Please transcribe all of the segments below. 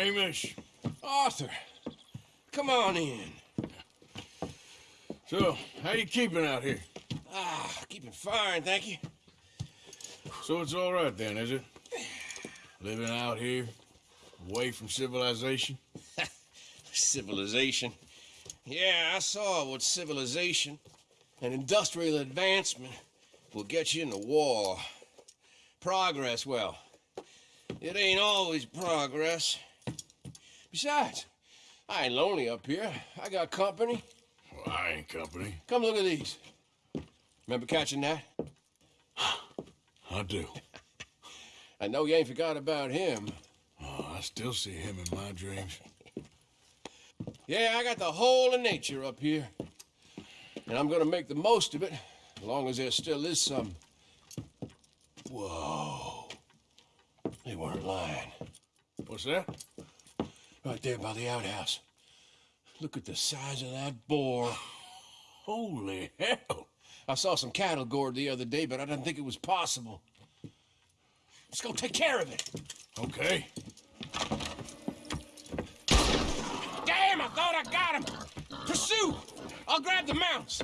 Hamish. Arthur, come on in. So, how you keeping out here? Ah, keeping fine, thank you. So it's all right then, is it? Living out here, away from civilization? Civilization. Yeah, I saw what civilization and industrial advancement will get you in the war. Progress, well, it ain't always progress. Besides, I ain't lonely up here. I got company. Well, I ain't company. Come look at these. Remember catching that? I do. I know you ain't forgot about him. Oh, I still see him in my dreams. Yeah, I got the whole of nature up here. And I'm gonna make the most of it, as long as there still is some. Whoa. They weren't lying. What's that? Right there by the outhouse. Look at the size of that boar. Holy hell! I saw some cattle gored the other day, but I didn't think it was possible. Let's go take care of it. Okay. Damn, I thought I got him. Pursue. I'll grab the mounts.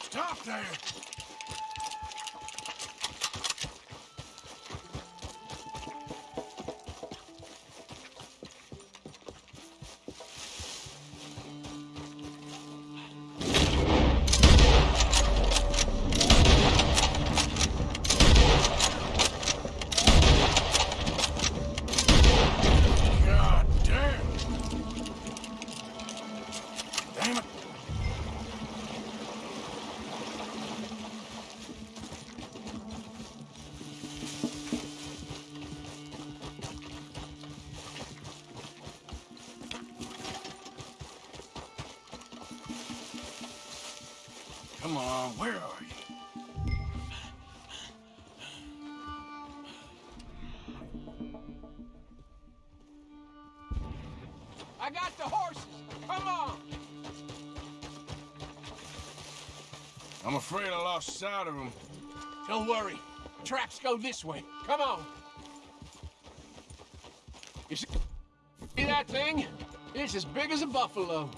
Stop there! Come on, where are you? I got the horses. Come on. I'm afraid I lost sight of him. Don't worry. Tracks go this way. Come on. You see see that thing? It's as big as a buffalo.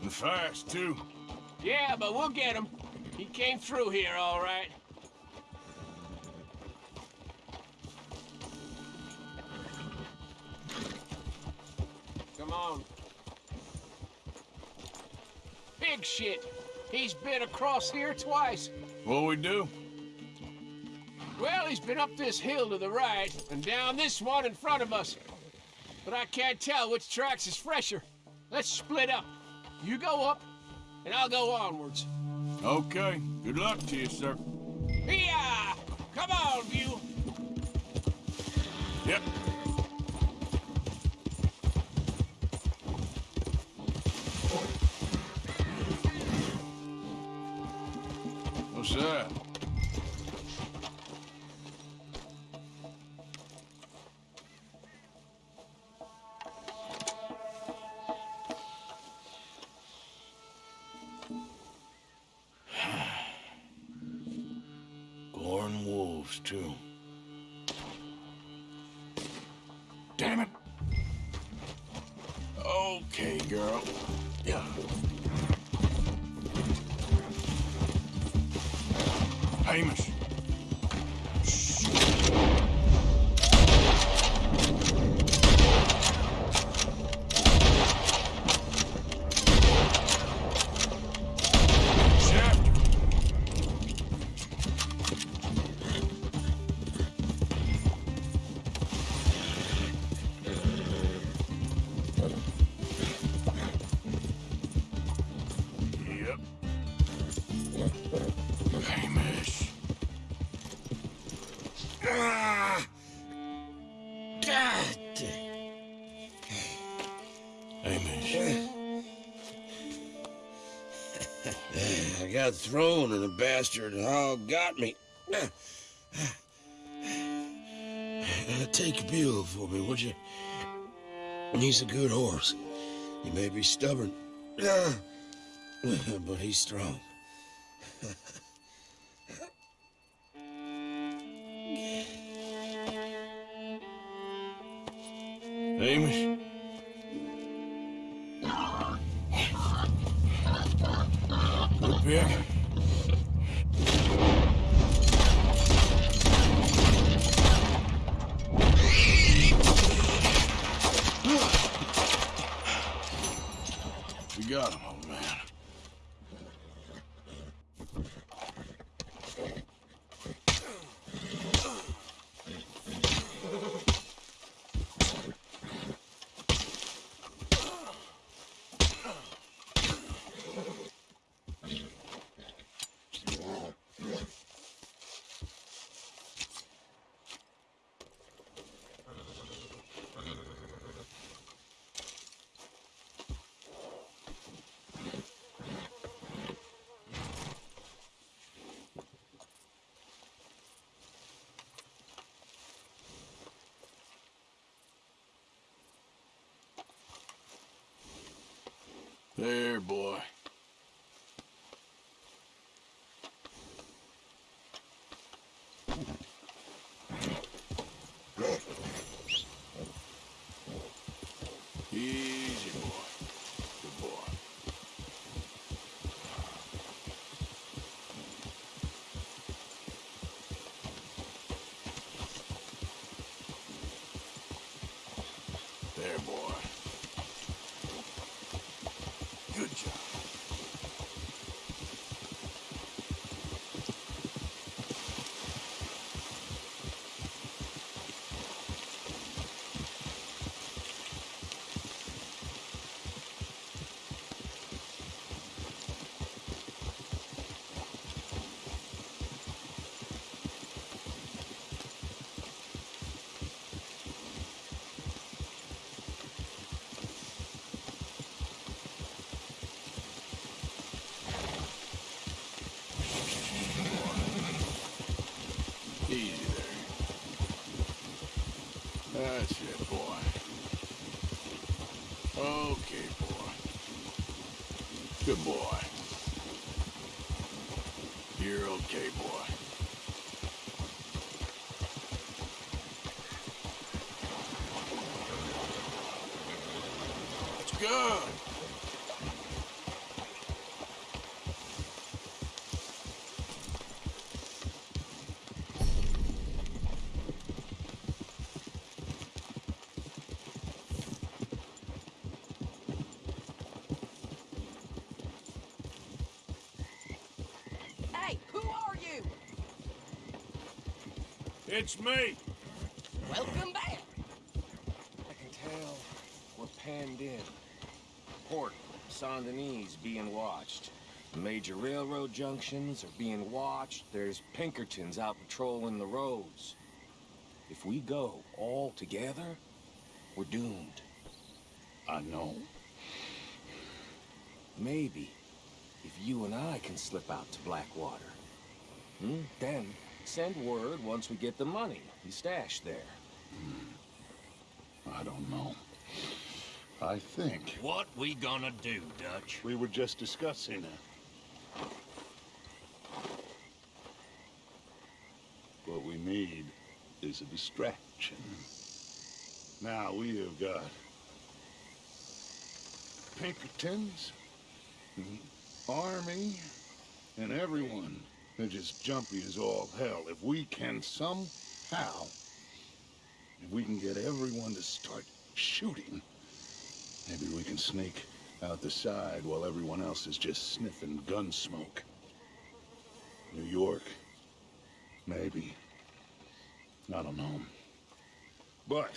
And fast, too. Yeah, but we'll get him. He came through here, all right. Come on. Big shit. He's been across here twice. What'll we do? Well, he's been up this hill to the right and down this one in front of us. But I can't tell which tracks is fresher. Let's split up. You go up, and I'll go onwards. Okay. Good luck to you, sir. Yeah! Come on, View. Yep. What's that? Wolves, too. Damn it. Okay, girl. Got thrown and the bastard hog got me. Take Bill for me, would you? He's a good horse. He may be stubborn, but he's strong. Amos? Good pick. We got him, old man. There, boy. Easy, boy. Good boy. There, boy. Good job. Easy there. That's it, boy. Okay, boy. Good boy. You're okay, boy. That's good. Hey, who are you? It's me. Welcome back. I can tell we're panned in. Port, Saint Denis being watched. The major railroad junctions are being watched. There's Pinkertons out patrolling the roads. If we go all together, we're doomed. I know. Maybe if you and I can slip out to Blackwater. Hmm? Then send word once we get the money you stashed there. I don't know. I think What we gonna do, Dutch? we were just discussing it. What we need is a distraction. Now we have got Pinkertons, and Army, and everyone. They're just jumpy as all hell. If we can somehow, if we can get everyone to start shooting, maybe we can sneak out the side while everyone else is just sniffing gun smoke. New York, maybe. I don't know. But,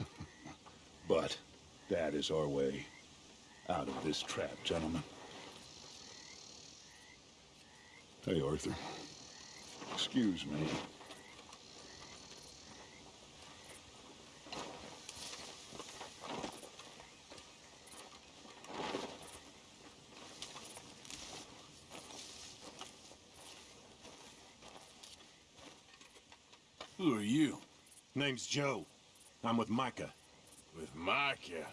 but, that is our way out of this trap, gentlemen. Hey, Arthur. Excuse me. Who are you? Name's Joe. I'm with Micah. With Micah.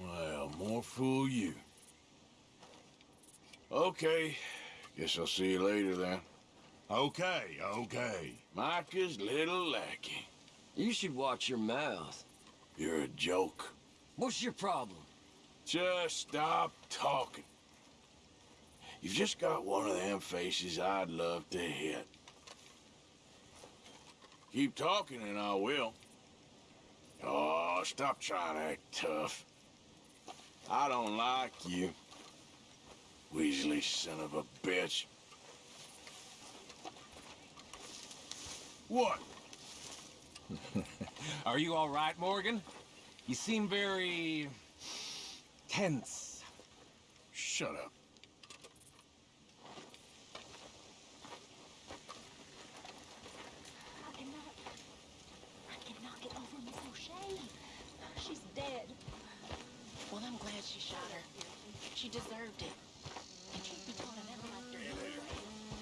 Well, more fool you. Okay. Guess I'll see you later then. Okay, okay. Micah's little lackey. You should watch your mouth. You're a joke. What's your problem? Just stop talking. You've just got one of them faces I'd love to hit. Keep talking and I will. Oh, stop trying to act tough. I don't like you. Weasley son of a bitch. What? Are you all right, Morgan? You seem very... tense. Shut up. I cannot. I cannot get over Miss O'Shea. She's dead. Well, I'm glad she shot her. She deserved it. I can't be